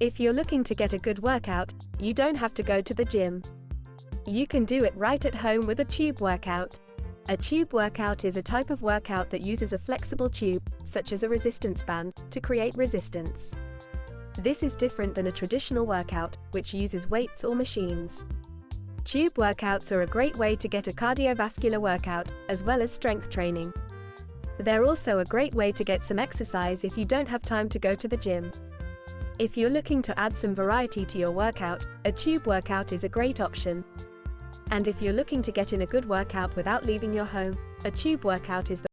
If you're looking to get a good workout, you don't have to go to the gym. You can do it right at home with a tube workout. A tube workout is a type of workout that uses a flexible tube, such as a resistance band, to create resistance. This is different than a traditional workout, which uses weights or machines. Tube workouts are a great way to get a cardiovascular workout, as well as strength training. They're also a great way to get some exercise if you don't have time to go to the gym. If you're looking to add some variety to your workout, a tube workout is a great option. And if you're looking to get in a good workout without leaving your home, a tube workout is the